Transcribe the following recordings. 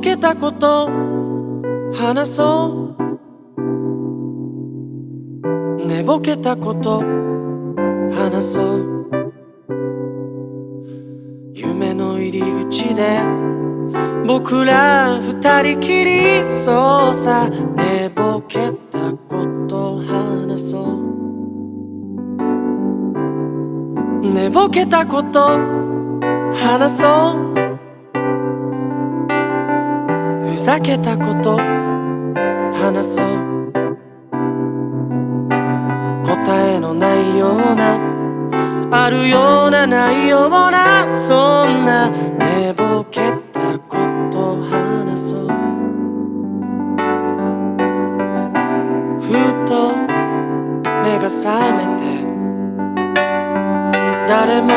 けたこと話そう。寝ぼけたこと話そう。夢の入り口で僕ら二人きりそうさ寝ぼけたこと話そう。寝ぼけたこと話そう。ふざけたこと話そう。答えのないようなあるようなないようなそんな寝ぼけたこと話そう。ふと目が覚めて誰も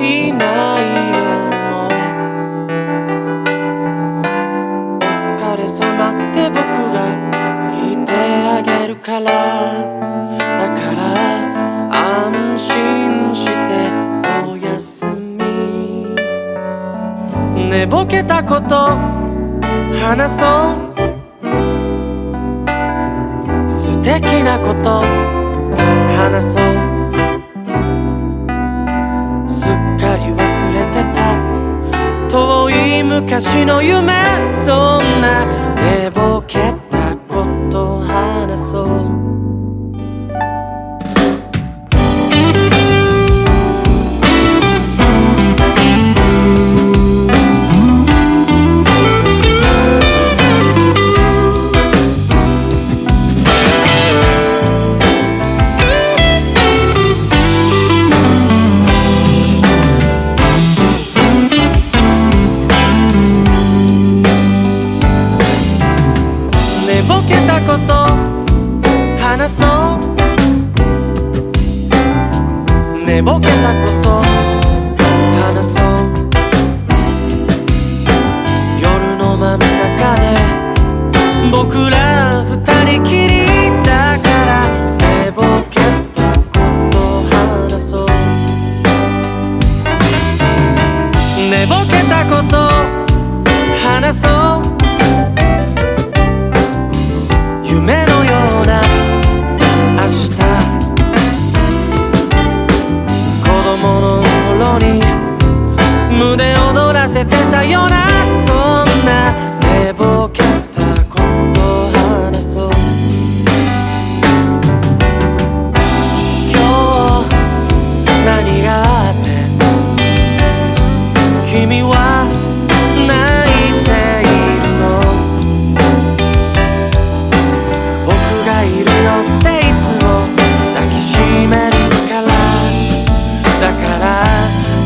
いない。からだから安心しておやすみ。寝ぼけたこと話そう。素敵なこと話そう。すっかり忘れてた。遠い昔の夢そんな寝ぼけた。そう寝ぼけたこと話そう。夜の真ん中で僕ら二人きり。胸躍らせてたようなそんな寝ぼけたこと話そう今日何があって君は泣いているの僕がいるよっていつも抱きしめるから。だから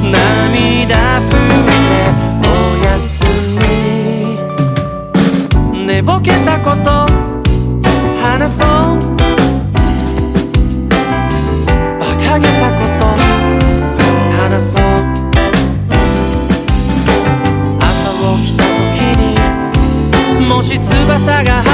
涙もし翼が